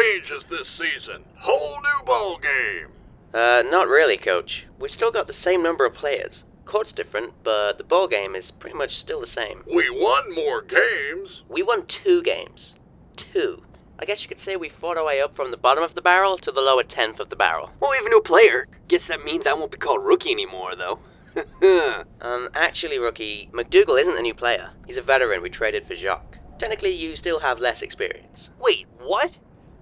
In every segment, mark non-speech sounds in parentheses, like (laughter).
changes this season. Whole new ball game. Uh, not really, Coach. We've still got the same number of players. Court's different, but the ball game is pretty much still the same. We won more games. We won two games. Two. I guess you could say we fought our way up from the bottom of the barrel to the lower tenth of the barrel. Well, we have a new player. Guess that means I won't be called rookie anymore, though. (laughs) Um, actually, rookie, McDougal isn't a new player. He's a veteran we traded for Jacques. Technically, you still have less experience. Wait, what?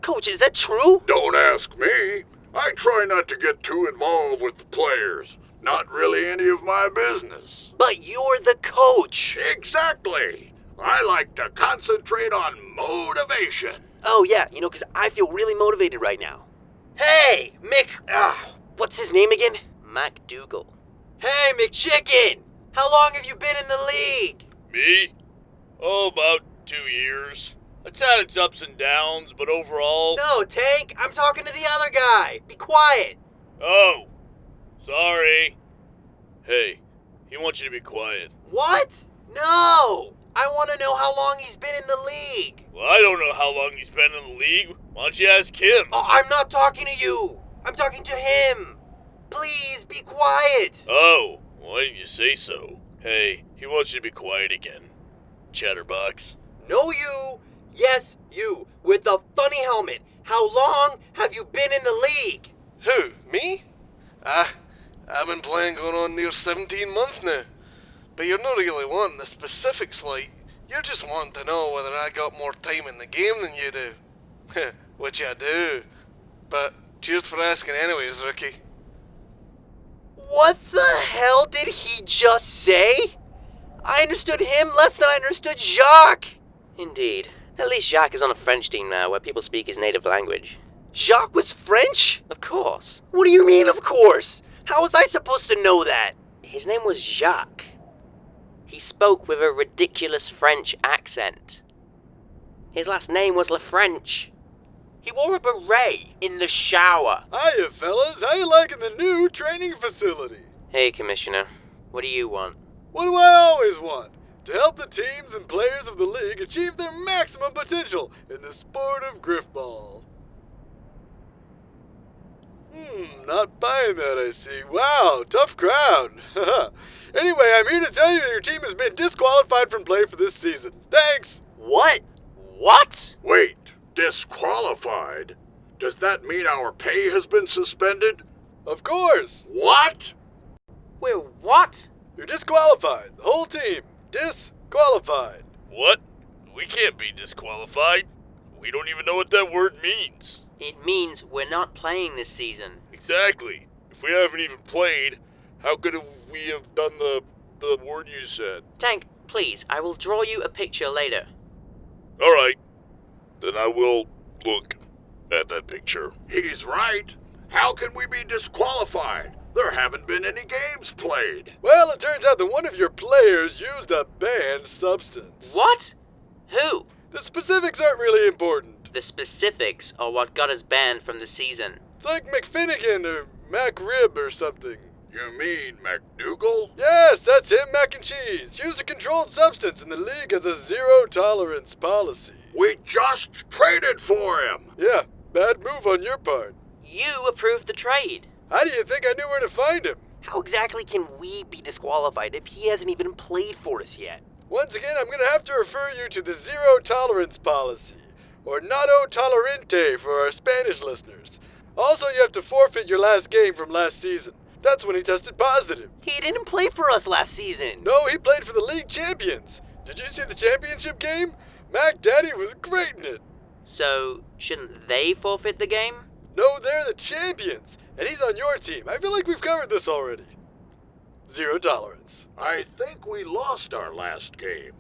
Coach, is that true? Don't ask me. I try not to get too involved with the players. Not really any of my business. But you're the coach. Exactly. I like to concentrate on motivation. Oh, yeah, you know, 'cause I feel really motivated right now. Hey, Mick. Ah, what's his name again? MacDougal. Hey, McChicken. How long have you been in the league? Me? Oh, about two years. It's had its ups and downs, but overall. No, Tank. I'm talking to the other guy. Be quiet. Oh, sorry. Hey, he wants you to be quiet. What? No. I want to know how long he's been in the league. Well, I don't know how long he's been in the league. Why don't you ask him? Oh, I'm not talking to you. I'm talking to him. Please be quiet. Oh, why didn't you say so? Hey, he wants you to be quiet again. Chatterbox. No, you. Yes, you. With the funny helmet. How long have you been in the league? Who? Me? Ah, I've been playing going on near 17 months now. But you're not really wanting the specifics, like. You're just wanting to know whether I got more time in the game than you do. (laughs) Which I do. But cheers for asking anyways, Ricky. What the hell did he just say? I understood him less than I understood Jacques. Indeed. At least Jacques is on a French team now where people speak his native language. Jacques was French? Of course. What do you mean, of course? How was I supposed to know that? His name was Jacques. He spoke with a ridiculous French accent. His last name was La French. He wore a beret in the shower. Hiya, fellas. How you liking the new training facility? Hey, Commissioner. What do you want? What do I always want? To help the teams and players of the league achieve their maximum potential in the sport of griffball. Hmm, not buying that, I see. Wow, tough crowd. (laughs) anyway, I'm here to tell you that your team has been disqualified from play for this season. Thanks. What? What? Wait, disqualified? Does that mean our pay has been suspended? Of course. What? Wait, what? You're disqualified. The whole team. Disqualified. What? We can't be disqualified. We don't even know what that word means. It means we're not playing this season. Exactly. If we haven't even played, how could we have done the the word you said? Tank, please, I will draw you a picture later. All right. Then I will look at that picture. He's right. How can we be disqualified? There haven't been any games played. Well, it turns out that one of your players used a banned substance. What? Who? The specifics aren't really important. The specifics are what got us banned from the season. It's like McFinnigan or MacRib or something. You mean McDougal? Yes, that's him, mac and cheese. Used a controlled substance, and the league has a zero tolerance policy. We just traded for him. Yeah, bad move on your part. You approved the trade. How do you think I knew where to find him? How exactly can we be disqualified if he hasn't even played for us yet? Once again, I'm going to have to refer you to the zero tolerance policy, or nado tolerante for our Spanish listeners. Also, you have to forfeit your last game from last season. That's when he tested positive. He didn't play for us last season. No, he played for the league champions. Did you see the championship game? Mac Daddy was great in it. So, shouldn't they forfeit the game? No, they're the champions, and he's on your team. I feel like we've covered this already. Zero tolerance. I think we lost our last game.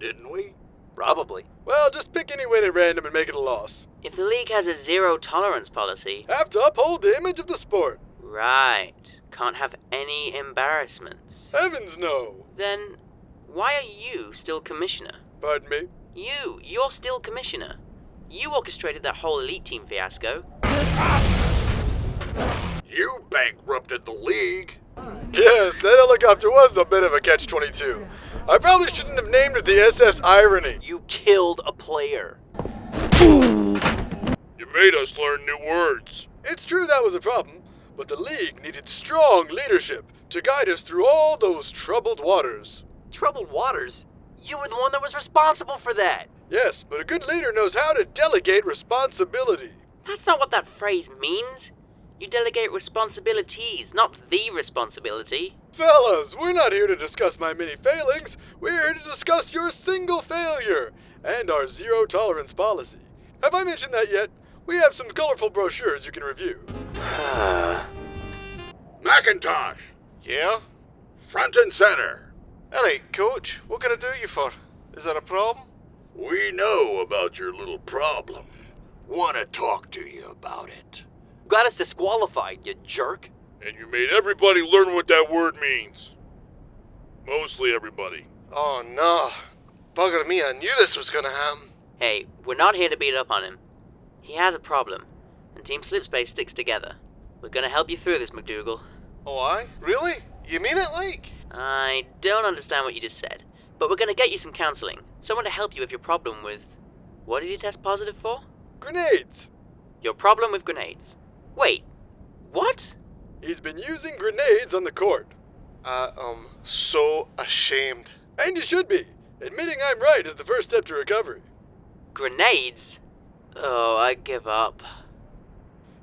Didn't we? Probably. Well, just pick any win at random and make it a loss. If the league has a zero tolerance policy, Have to uphold the image of the sport. right, can't have any embarrassments. Heavens no. Then, why are you still commissioner? Pardon me. You, you're still commissioner. You orchestrated that whole elite team fiasco. You bankrupted the league. Yes, that helicopter was a bit of a catch-22. I probably shouldn't have named it the SS Irony. You killed a player. You made us learn new words. It's true that was a problem, but the League needed strong leadership to guide us through all those troubled waters. Troubled waters? You were the one that was responsible for that. Yes, but a good leader knows how to delegate responsibility. That's not what that phrase means. You delegate responsibilities, not the responsibility. Fellas, we're not here to discuss my many failings. We're here to discuss your single failure and our zero tolerance policy. Have I mentioned that yet? We have some colorful brochures you can review. (sighs) Macintosh, Yeah? front and center. Alright, coach, what can I do you for? Is that a problem? We know about your little problem. Want to talk to you about it. You got us disqualified, you jerk. And you made everybody learn what that word means. Mostly everybody. Oh no. Bugger me, I knew this was gonna happen. Hey, we're not here to beat up on him. He has a problem, and Team Slipspace sticks together. We're gonna help you through this, McDougal. Oh, I? Really? You mean it, like? I don't understand what you just said, but we're gonna get you some counseling. Someone to help you with your problem with. What did you test positive for? Grenades! Your problem with grenades. Wait, what? He's been using grenades on the court. I am so ashamed. And you should be. Admitting I'm right is the first step to recovery. Grenades? Oh, I give up.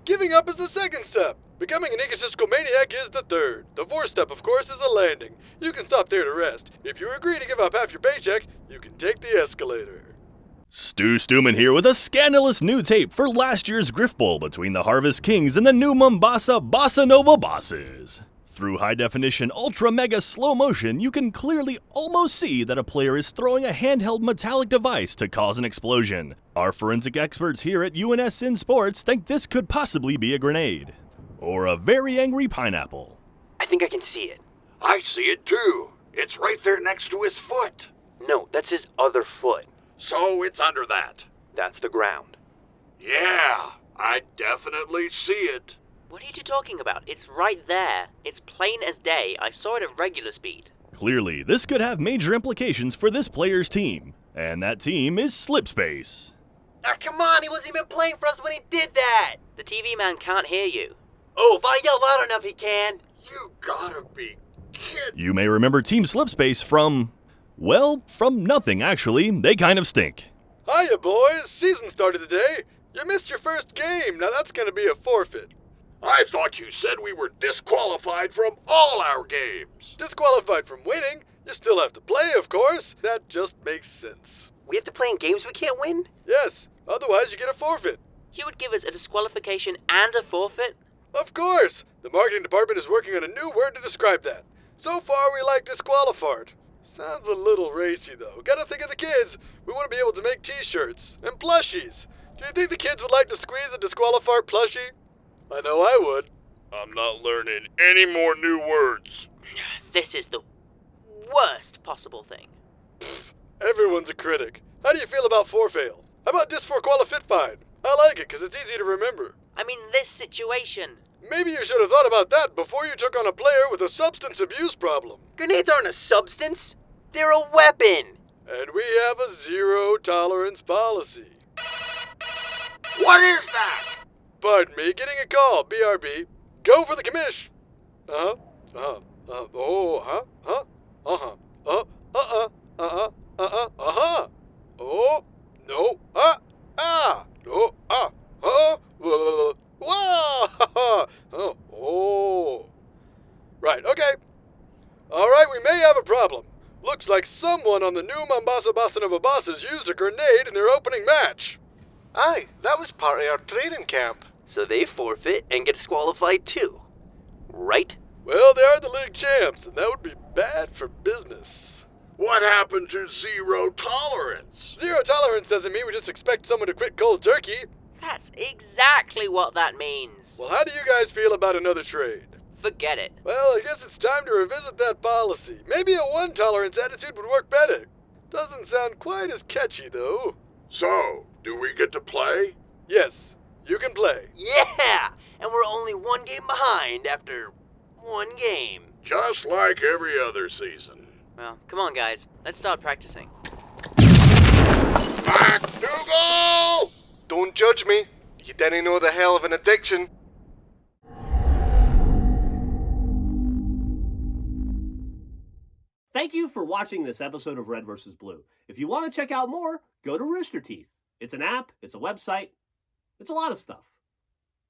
Giving up is the second step. Becoming an egotistical maniac is the third. The fourth step, of course, is a landing. You can stop there to rest. If you agree to give up half your paycheck, you can take the escalator. Stu Stuman here with a scandalous new tape for last year's Griff Bowl between the Harvest Kings and the new Mombasa Bossa Nova Bosses. Through high definition, ultra mega slow motion, you can clearly almost see that a player is throwing a handheld metallic device to cause an explosion. Our forensic experts here at UNSN Sports think this could possibly be a grenade. Or a very angry pineapple. I think I can see it. I see it too. It's right there next to his foot. No, that's his other foot. So it's under that. That's the ground. Yeah, I definitely see it. What are you two talking about? It's right there. It's plain as day. I saw it at regular speed. Clearly, this could have major implications for this player's team. And that team is Slipspace. Ah, come on, he wasn't even playing for us when he did that. The TV man can't hear you. Oh, if I yell loud enough, he can. You gotta be kidding. You may remember Team Slipspace from. Well, from nothing, actually. They kind of stink. Hiya, boys. Season started today. You missed your first game. Now that's going to be a forfeit. I thought you said we were disqualified from all our games. Disqualified from winning. You still have to play, of course. That just makes sense. We have to play in games we can't win? Yes, otherwise you get a forfeit. You would give us a disqualification and a forfeit? Of course. The marketing department is working on a new word to describe that. So far, we like disqualified. Sounds a little racy, though. Gotta think of the kids. We want to be able to make t-shirts and plushies. Do you think the kids would like to squeeze a disqualified plushie? I know I would. I'm not learning any more new words. (sighs) This is the worst possible thing. (sighs) Everyone's a critic. How do you feel about forfail? How about dis for? I like it because it's easy to remember. I mean, this situation. Maybe you should have thought about that before you took on a player with a substance abuse problem. Grenades aren't a substance. They're a weapon. And we have a zero tolerance policy. What is that? Pardon me, getting a call. BRB. Go for the commish. Uh huh. Uh huh. Uh, oh, huh? Huh? Uh huh. Uh uh uh uh uh uh uh huh. Oh, no. Ah. Ah. No. Ah. Uh. Wow. Oh. Oh. Right. Okay. All right. We may have a problem. Looks like someone on the new Mombasa Bossa Nova Bosses used a grenade in their opening match. Aye, that was part of our training camp. So they forfeit and get disqualified too. Right? Well, they are the league champs, and that would be bad for business. What happened to zero tolerance? Zero tolerance doesn't mean we just expect someone to quit cold turkey. That's exactly what that means. Well, how do you guys feel about another trade? Forget it. Well, I guess it's time to revisit that policy. Maybe a one tolerance attitude would work better. Doesn't sound quite as catchy, though. So, do we get to play? Yes, you can play. Yeah! And we're only one game behind after one game. Just like every other season. Well, come on, guys. Let's start practicing. MacDougal! Don't judge me. You didn't know the hell of an addiction. Thank you for watching this episode of Red vs. Blue. If you want to check out more, go to Rooster Teeth. It's an app, it's a website, it's a lot of stuff.